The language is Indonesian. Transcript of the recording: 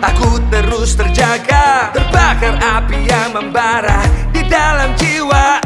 Aku terus terjaga. Terbakar api yang membara Di dalam jiwa.